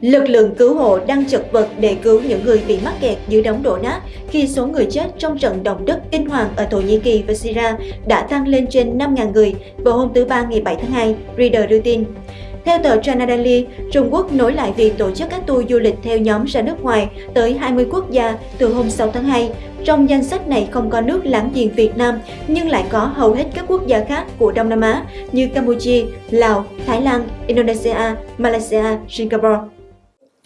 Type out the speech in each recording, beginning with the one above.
Lực lượng cứu hộ đang chật vật để cứu những người bị mắc kẹt dưới đống đổ nát khi số người chết trong trận động đất kinh hoàng ở Thổ Nhĩ Kỳ và Syria đã tăng lên trên 5.000 người vào hôm thứ Ba ngày 7 tháng 2, Reader đưa tin. Theo tờ China Daily, Trung Quốc nối lại việc tổ chức các tour du lịch theo nhóm ra nước ngoài tới 20 quốc gia từ hôm 6 tháng 2. Trong danh sách này không có nước láng giềng Việt Nam, nhưng lại có hầu hết các quốc gia khác của Đông Nam Á như Campuchia, Lào, Thái Lan, Indonesia, Malaysia, Singapore.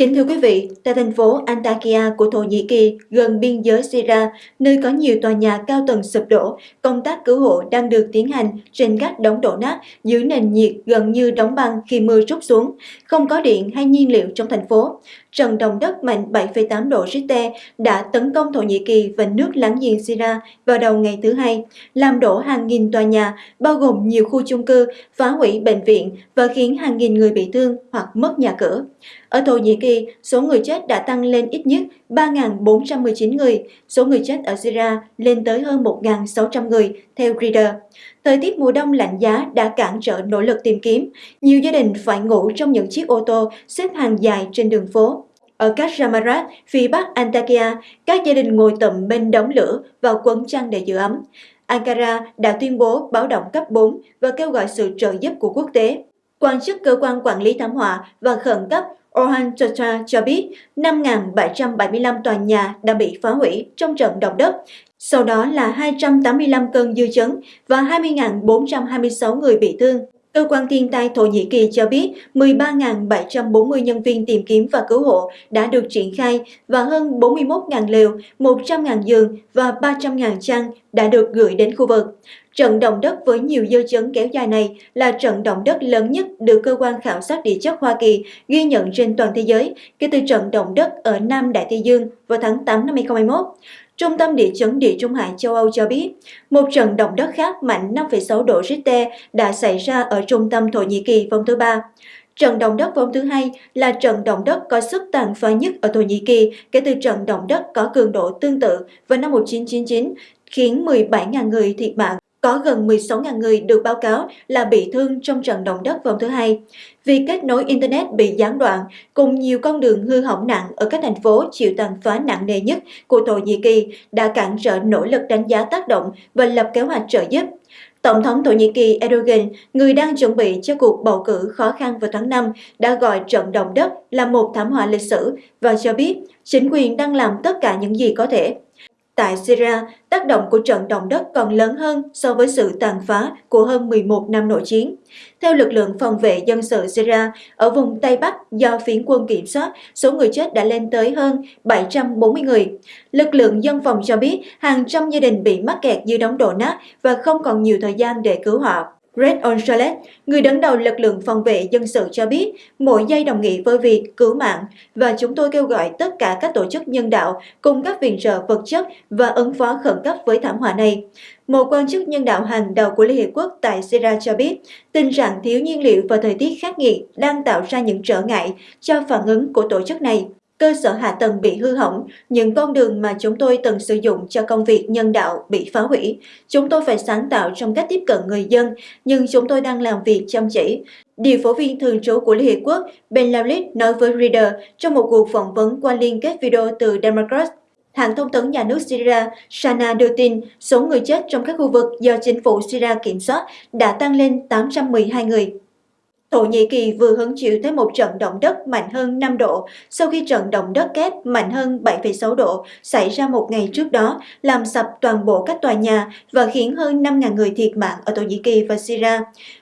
Kính thưa quý vị, tại thành phố Antakya của Thổ Nhĩ Kỳ, gần biên giới Syria, nơi có nhiều tòa nhà cao tầng sụp đổ, công tác cứu hộ đang được tiến hành trên các đống đổ nát dưới nền nhiệt gần như đóng băng khi mưa rút xuống, không có điện hay nhiên liệu trong thành phố. Trận động đất mạnh 7,8 độ Richter đã tấn công Thổ Nhĩ Kỳ và nước láng giềng Syria vào đầu ngày thứ Hai, làm đổ hàng nghìn tòa nhà, bao gồm nhiều khu chung cư, phá hủy bệnh viện và khiến hàng nghìn người bị thương hoặc mất nhà cửa. Ở Thổ Nhĩ Kỳ, số người chết đã tăng lên ít nhất 3.419 người, số người chết ở Syria lên tới hơn 1.600 người, theo Reader. Thời tiết mùa đông lạnh giá đã cản trở nỗ lực tìm kiếm. Nhiều gia đình phải ngủ trong những chiếc ô tô xếp hàng dài trên đường phố. Ở Kashramarat, phía bắc Antakya, các gia đình ngồi tụm bên đống lửa và quấn chăn để giữ ấm. Ankara đã tuyên bố báo động cấp 4 và kêu gọi sự trợ giúp của quốc tế. Quan chức cơ quan quản lý thảm họa và khẩn cấp Orhan Chatra cho biết 5.775 tòa nhà đã bị phá hủy trong trận động đất, sau đó là 285 cơn dư chấn và 20.426 người bị thương. Cơ quan thiên tai Thổ Nhĩ Kỳ cho biết 13.740 nhân viên tìm kiếm và cứu hộ đã được triển khai và hơn 41.000 liều, 100.000 giường và 300.000 chăn đã được gửi đến khu vực. Trận động đất với nhiều dư chấn kéo dài này là trận động đất lớn nhất được cơ quan khảo sát địa chất Hoa Kỳ ghi nhận trên toàn thế giới kể từ trận động đất ở Nam Đại Tây Dương vào tháng 8 năm 2021. Trung tâm Địa chấn Địa Trung Hải châu Âu cho biết, một trận động đất khác mạnh 5,6 độ Richter đã xảy ra ở trung tâm Thổ Nhĩ Kỳ vào thứ Ba. Trận động đất vào thứ hai là trận động đất có sức tàn phá nhất ở Thổ Nhĩ Kỳ kể từ trận động đất có cường độ tương tự vào năm 1999, khiến 17.000 người thiệt mạng có gần 16.000 người được báo cáo là bị thương trong trận động đất vòng thứ Hai. Việc kết nối Internet bị gián đoạn cùng nhiều con đường hư hỏng nặng ở các thành phố chịu tàn phá nặng nề nhất của Thổ Nhĩ Kỳ đã cản trở nỗ lực đánh giá tác động và lập kế hoạch trợ giúp. Tổng thống Thổ Nhĩ Kỳ Erdogan, người đang chuẩn bị cho cuộc bầu cử khó khăn vào tháng 5, đã gọi trận động đất là một thảm họa lịch sử và cho biết chính quyền đang làm tất cả những gì có thể Tại Syria, tác động của trận động đất còn lớn hơn so với sự tàn phá của hơn 11 năm nội chiến. Theo lực lượng phòng vệ dân sự Syria, ở vùng Tây Bắc do phiến quân kiểm soát, số người chết đã lên tới hơn 740 người. Lực lượng dân phòng cho biết hàng trăm gia đình bị mắc kẹt dưới đống đổ nát và không còn nhiều thời gian để cứu họ. Red Onchalet, người đứng đầu lực lượng phòng vệ dân sự cho biết mỗi giây đồng nghĩa với việc cứu mạng và chúng tôi kêu gọi tất cả các tổ chức nhân đạo cùng các viện trợ vật chất và ứng phó khẩn cấp với thảm họa này. Một quan chức nhân đạo hàng đầu của Liên Hiệp Quốc tại Syria cho biết tình trạng thiếu nhiên liệu và thời tiết khắc nghiệt đang tạo ra những trở ngại cho phản ứng của tổ chức này cơ sở hạ tầng bị hư hỏng, những con đường mà chúng tôi từng sử dụng cho công việc nhân đạo bị phá hủy. Chúng tôi phải sáng tạo trong cách tiếp cận người dân, nhưng chúng tôi đang làm việc chăm chỉ. Điều phổ viên thường trú của Liên Hiệp Quốc Ben Lalit nói với Reader trong một cuộc phỏng vấn qua liên kết video từ Democrat Hãng thông tấn nhà nước Syria Sana đưa tin số người chết trong các khu vực do chính phủ Syria kiểm soát đã tăng lên 812 người. Thổ Nhĩ Kỳ vừa hứng chịu tới một trận động đất mạnh hơn 5 độ sau khi trận động đất kép mạnh hơn 7,6 độ xảy ra một ngày trước đó, làm sập toàn bộ các tòa nhà và khiến hơn 5.000 người thiệt mạng ở Thổ Nhĩ Kỳ và Syria.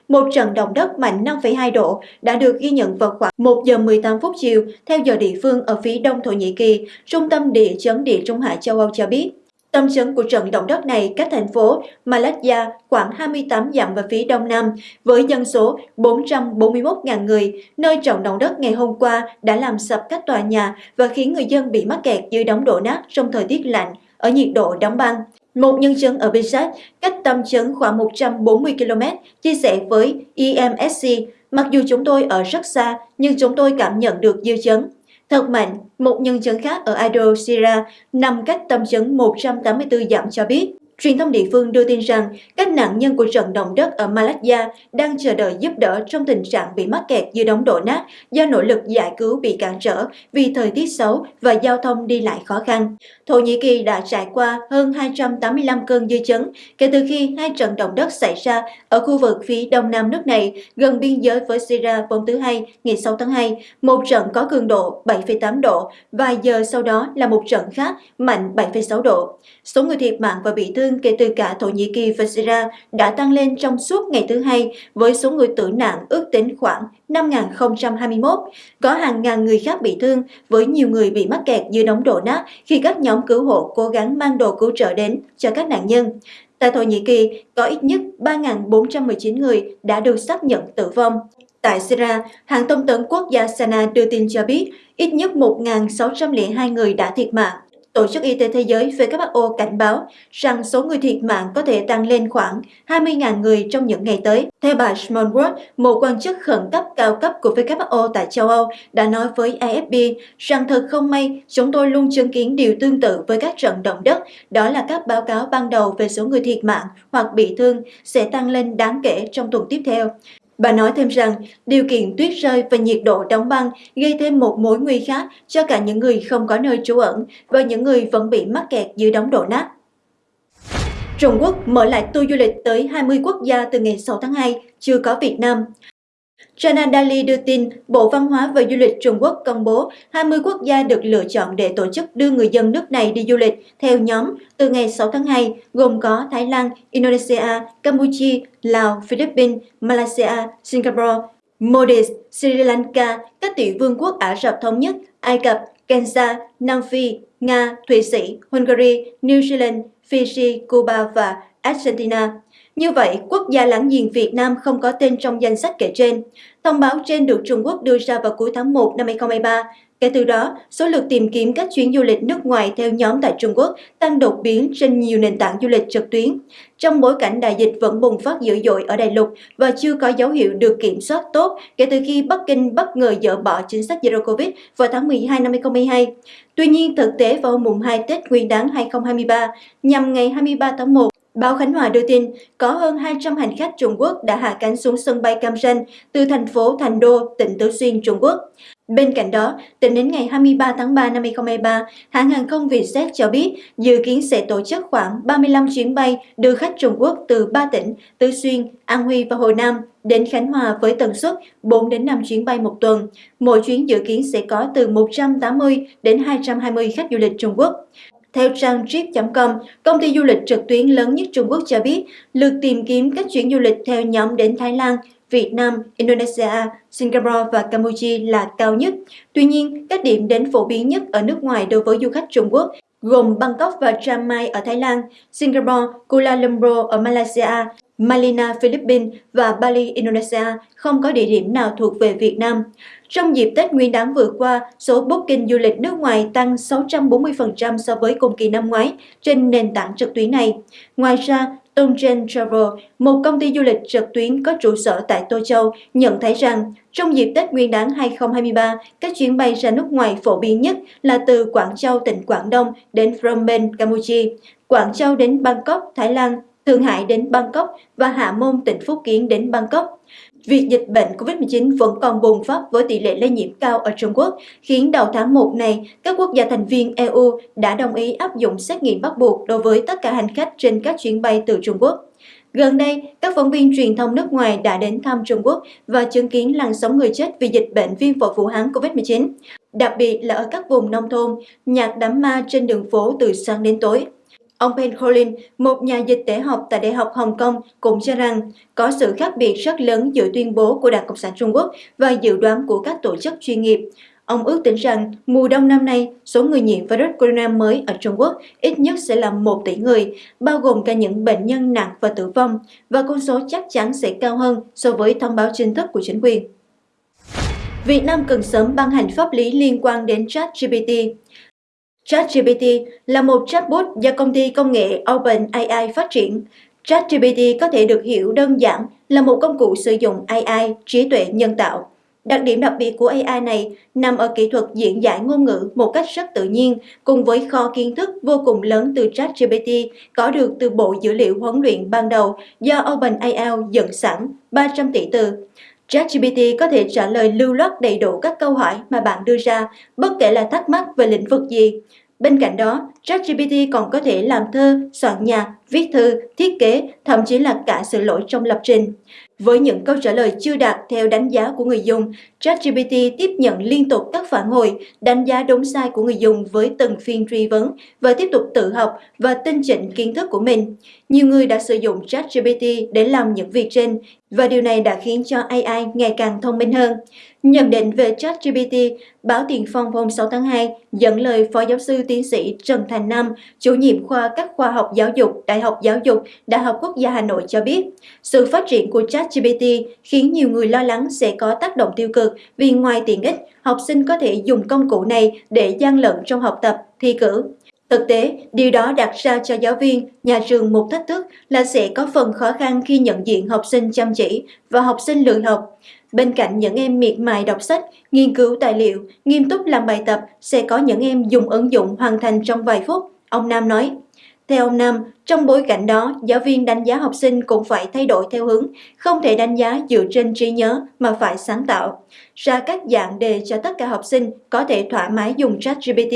Một trận động đất mạnh 5,2 độ đã được ghi nhận vào khoảng 1 giờ 18 phút chiều theo giờ địa phương ở phía đông Thổ Nhĩ Kỳ, Trung tâm Địa chấn Địa Trung Hải châu Âu cho biết. Tâm chấn của trận động đất này cách thành phố Malaysia khoảng 28 dặm về phía đông nam, với dân số 441.000 người, nơi trận động đất ngày hôm qua đã làm sập các tòa nhà và khiến người dân bị mắc kẹt dưới đống đổ nát trong thời tiết lạnh, ở nhiệt độ đóng băng. Một nhân chứng ở Bisat, cách tâm chấn khoảng 140 km, chia sẻ với EMSC, mặc dù chúng tôi ở rất xa, nhưng chúng tôi cảm nhận được dư chấn. Thật mạnh, một nhân chứng khác ở Idol, Syria nằm cách tâm chấn 184 dặm cho biết Truyền thông địa phương đưa tin rằng các nạn nhân của trận động đất ở Malaysia đang chờ đợi giúp đỡ trong tình trạng bị mắc kẹt dưới đống đổ nát do nỗ lực giải cứu bị cản trở vì thời tiết xấu và giao thông đi lại khó khăn. Thổ Nhĩ Kỳ đã trải qua hơn 285 cơn dư chấn kể từ khi hai trận động đất xảy ra ở khu vực phía đông nam nước này gần biên giới với Syria hôm thứ Hai ngày 6 tháng 2, một trận có cường độ 7,8 độ, vài giờ sau đó là một trận khác mạnh 7,6 độ. Số người thiệt mạng và bị thương kể từ cả Thổ Nhĩ Kỳ và Syria đã tăng lên trong suốt ngày thứ Hai, với số người tử nạn ước tính khoảng 5.021. Có hàng ngàn người khác bị thương, với nhiều người bị mắc kẹt dưới đống đổ nát khi các nhóm cứu hộ cố gắng mang đồ cứu trợ đến cho các nạn nhân. Tại Thổ Nhĩ Kỳ, có ít nhất 3.419 người đã được xác nhận tử vong. Tại Syria, hãng thông tấn quốc gia Sana đưa tin cho biết ít nhất 1.602 người đã thiệt mạng. Tổ chức Y tế Thế giới WHO cảnh báo rằng số người thiệt mạng có thể tăng lên khoảng 20.000 người trong những ngày tới. Theo bà Smallwood, một quan chức khẩn cấp cao cấp của WHO tại châu Âu đã nói với AFP rằng thật không may chúng tôi luôn chứng kiến điều tương tự với các trận động đất, đó là các báo cáo ban đầu về số người thiệt mạng hoặc bị thương sẽ tăng lên đáng kể trong tuần tiếp theo. Bà nói thêm rằng điều kiện tuyết rơi và nhiệt độ đóng băng gây thêm một mối nguy khác cho cả những người không có nơi trú ẩn và những người vẫn bị mắc kẹt dưới đống đổ nát. Trung Quốc mở lại tour du lịch tới 20 quốc gia từ ngày 6 tháng 2, chưa có Việt Nam. China Daily đưa tin, Bộ Văn hóa và Du lịch Trung Quốc công bố 20 quốc gia được lựa chọn để tổ chức đưa người dân nước này đi du lịch theo nhóm từ ngày 6 tháng 2, gồm có Thái Lan, Indonesia, Campuchia, Lào, Philippines, Malaysia, Singapore, Maldives, Sri Lanka, các tiểu vương quốc Ả Rập Thống Nhất, Ai Cập, Kenya, Nam Phi, Nga, Thụy Sĩ, Hungary, New Zealand, Fiji, Cuba và Argentina. Như vậy, quốc gia láng giềng Việt Nam không có tên trong danh sách kể trên. Thông báo trên được Trung Quốc đưa ra vào cuối tháng 1 năm 2023. Kể từ đó, số lượt tìm kiếm các chuyến du lịch nước ngoài theo nhóm tại Trung Quốc tăng đột biến trên nhiều nền tảng du lịch trực tuyến. Trong bối cảnh đại dịch vẫn bùng phát dữ dội ở Đại lục và chưa có dấu hiệu được kiểm soát tốt kể từ khi Bắc Kinh bất ngờ dỡ bỏ chính sách Zero Covid vào tháng 12 năm 2022. Tuy nhiên, thực tế vào hôm mùng 2 Tết Nguyên đán 2023, nhằm ngày 23 tháng 1, Báo Khánh Hòa đưa tin có hơn 200 hành khách Trung Quốc đã hạ cánh xuống sân bay Cam Ranh từ thành phố Thành Đô, tỉnh Tứ Xuyên, Trung Quốc. Bên cạnh đó, tính đến ngày 23 tháng 3 năm 2023, hãng hàng không Vietjet cho biết dự kiến sẽ tổ chức khoảng 35 chuyến bay đưa khách Trung Quốc từ 3 tỉnh Tứ Xuyên, An Huy và Hồ Nam đến Khánh Hòa với tần suất 4 đến 5 chuyến bay một tuần. Mỗi chuyến dự kiến sẽ có từ 180 đến 220 khách du lịch Trung Quốc. Theo trang trip.com, công ty du lịch trực tuyến lớn nhất Trung Quốc cho biết, lượt tìm kiếm các chuyến du lịch theo nhóm đến Thái Lan, Việt Nam, Indonesia, Singapore và Campuchia là cao nhất. Tuy nhiên, các điểm đến phổ biến nhất ở nước ngoài đối với du khách Trung Quốc gồm Bangkok và Chiang Mai ở Thái Lan, Singapore, Kuala Lumpur ở Malaysia, Malina, Philippines và Bali, Indonesia không có địa điểm nào thuộc về Việt Nam. Trong dịp Tết Nguyên đán vừa qua, số booking du lịch nước ngoài tăng 640% so với cùng kỳ năm ngoái trên nền tảng trực tuyến này. Ngoài ra, Tongchen Travel, một công ty du lịch trực tuyến có trụ sở tại Tô Châu, nhận thấy rằng trong dịp Tết Nguyên đán 2023, các chuyến bay ra nước ngoài phổ biến nhất là từ Quảng Châu, tỉnh Quảng Đông đến Phnom Penh, Campuchia, Quảng Châu đến Bangkok, Thái Lan, Thượng Hải đến Bangkok và Hạ Môn, tỉnh Phúc Kiến đến Bangkok. Việc dịch bệnh COVID-19 vẫn còn bùng phát với tỷ lệ lây nhiễm cao ở Trung Quốc, khiến đầu tháng 1 này, các quốc gia thành viên EU đã đồng ý áp dụng xét nghiệm bắt buộc đối với tất cả hành khách trên các chuyến bay từ Trung Quốc. Gần đây, các phóng viên truyền thông nước ngoài đã đến thăm Trung Quốc và chứng kiến làn sóng người chết vì dịch bệnh viêm phổi Vũ Hán COVID-19, đặc biệt là ở các vùng nông thôn, nhạc đám ma trên đường phố từ sáng đến tối. Ông Ben Colin, một nhà dịch tễ học tại Đại học Hồng Kông, cũng cho rằng có sự khác biệt rất lớn giữa tuyên bố của Đảng Cộng sản Trung Quốc và dự đoán của các tổ chức chuyên nghiệp. Ông ước tính rằng mùa đông năm nay, số người nhiễm virus corona mới ở Trung Quốc ít nhất sẽ là 1 tỷ người, bao gồm cả những bệnh nhân nặng và tử vong, và con số chắc chắn sẽ cao hơn so với thông báo chính thức của chính quyền. Việt Nam cần sớm ban hành pháp lý liên quan đến ChatGPT. ChatGPT là một chatbot do công ty công nghệ OpenAI phát triển. ChatGPT có thể được hiểu đơn giản là một công cụ sử dụng AI, trí tuệ nhân tạo. Đặc điểm đặc biệt của AI này nằm ở kỹ thuật diễn giải ngôn ngữ một cách rất tự nhiên, cùng với kho kiến thức vô cùng lớn từ ChatGPT có được từ bộ dữ liệu huấn luyện ban đầu do OpenAI dựng sẵn 300 tỷ từ. ChatGPT có thể trả lời lưu loát đầy đủ các câu hỏi mà bạn đưa ra, bất kể là thắc mắc về lĩnh vực gì. Bên cạnh đó, ChatGPT còn có thể làm thơ, soạn nhạc, viết thư, thiết kế, thậm chí là cả sửa lỗi trong lập trình. Với những câu trả lời chưa đạt theo đánh giá của người dùng, ChatGPT tiếp nhận liên tục các phản hồi, đánh giá đúng sai của người dùng với từng phiên truy vấn và tiếp tục tự học và tinh chỉnh kiến thức của mình. Nhiều người đã sử dụng ChatGPT để làm những việc trên và điều này đã khiến cho AI ngày càng thông minh hơn. Nhận định về ChatGPT, báo Tiền Phong hôm 6 tháng 2 dẫn lời Phó Giáo sư Tiến sĩ Trần Thành Nam, chủ nhiệm khoa các khoa học giáo dục, Đại học Giáo dục, Đại học Quốc gia Hà Nội cho biết, sự phát triển của ChatGPT khiến nhiều người lo lắng sẽ có tác động tiêu cực vì ngoài tiện ích, học sinh có thể dùng công cụ này để gian lận trong học tập, thi cử. Thực tế, điều đó đặt ra cho giáo viên, nhà trường một thách thức là sẽ có phần khó khăn khi nhận diện học sinh chăm chỉ và học sinh lười học. Bên cạnh những em miệt mài đọc sách, nghiên cứu tài liệu, nghiêm túc làm bài tập, sẽ có những em dùng ứng dụng hoàn thành trong vài phút, ông Nam nói. Theo ông Nam, trong bối cảnh đó, giáo viên đánh giá học sinh cũng phải thay đổi theo hướng, không thể đánh giá dựa trên trí nhớ mà phải sáng tạo. Ra các dạng đề cho tất cả học sinh có thể thoải mái dùng ChatGPT,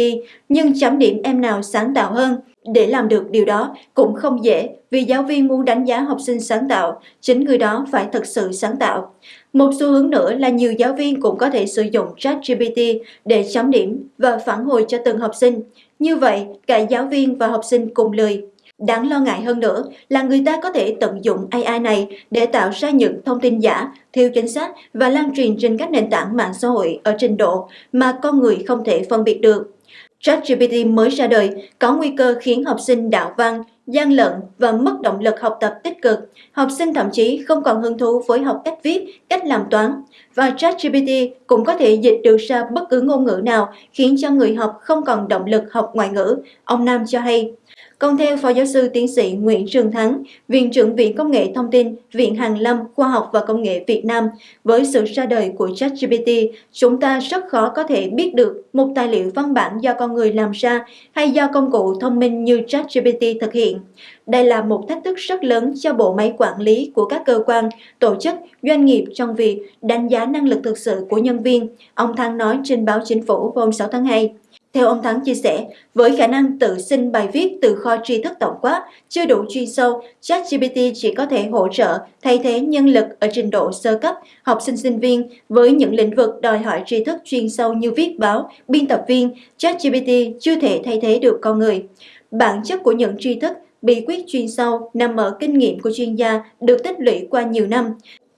nhưng chấm điểm em nào sáng tạo hơn. Để làm được điều đó cũng không dễ vì giáo viên muốn đánh giá học sinh sáng tạo, chính người đó phải thực sự sáng tạo. Một xu hướng nữa là nhiều giáo viên cũng có thể sử dụng ChatGPT để chấm điểm và phản hồi cho từng học sinh. Như vậy, cả giáo viên và học sinh cùng lười. Đáng lo ngại hơn nữa là người ta có thể tận dụng AI này để tạo ra những thông tin giả, thiếu chính xác và lan truyền trên các nền tảng mạng xã hội ở trình độ mà con người không thể phân biệt được. ChatGPT mới ra đời có nguy cơ khiến học sinh đạo văn, gian lận và mất động lực học tập tích cực. Học sinh thậm chí không còn hứng thú với học cách viết, cách làm toán. Và ChatGPT cũng có thể dịch được ra bất cứ ngôn ngữ nào khiến cho người học không còn động lực học ngoại ngữ, ông Nam cho hay. Còn theo Phó Giáo sư Tiến sĩ Nguyễn Trường Thắng, Viện trưởng Viện Công nghệ Thông tin, Viện Hàn Lâm Khoa học và Công nghệ Việt Nam, với sự ra đời của ChatGPT, chúng ta rất khó có thể biết được một tài liệu văn bản do con người làm ra hay do công cụ thông minh như ChatGPT thực hiện. Đây là một thách thức rất lớn cho bộ máy quản lý của các cơ quan, tổ chức, doanh nghiệp trong việc đánh giá năng lực thực sự của nhân viên, ông Thắng nói trên báo Chính phủ hôm 6 tháng 2. Theo ông Thắng chia sẻ, với khả năng tự sinh bài viết từ kho tri thức tổng quát, chưa đủ chuyên sâu, ChatGPT chỉ có thể hỗ trợ, thay thế nhân lực ở trình độ sơ cấp, học sinh sinh viên với những lĩnh vực đòi hỏi tri thức chuyên sâu như viết báo, biên tập viên, ChatGPT chưa thể thay thế được con người. Bản chất của những tri thức bí quyết chuyên sâu nằm ở kinh nghiệm của chuyên gia được tích lũy qua nhiều năm.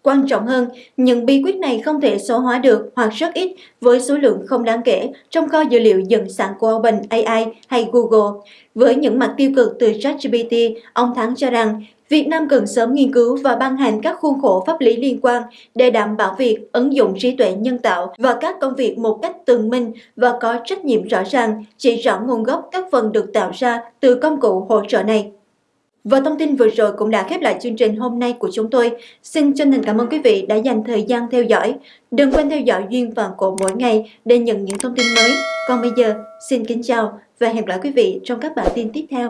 Quan trọng hơn, những bí quyết này không thể số hóa được hoặc rất ít với số lượng không đáng kể trong kho dữ liệu dựng sẵn của OpenAI hay Google. Với những mặt tiêu cực từ ChatGPT, ông Thắng cho rằng Việt Nam cần sớm nghiên cứu và ban hành các khuôn khổ pháp lý liên quan để đảm bảo việc ứng dụng trí tuệ nhân tạo và các công việc một cách tường minh và có trách nhiệm rõ ràng, chỉ rõ nguồn gốc các phần được tạo ra từ công cụ hỗ trợ này. Và thông tin vừa rồi cũng đã khép lại chương trình hôm nay của chúng tôi. Xin chân thành cảm ơn quý vị đã dành thời gian theo dõi. Đừng quên theo dõi Duyên và Cổ mỗi ngày để nhận những thông tin mới. Còn bây giờ, xin kính chào và hẹn gặp lại quý vị trong các bản tin tiếp theo.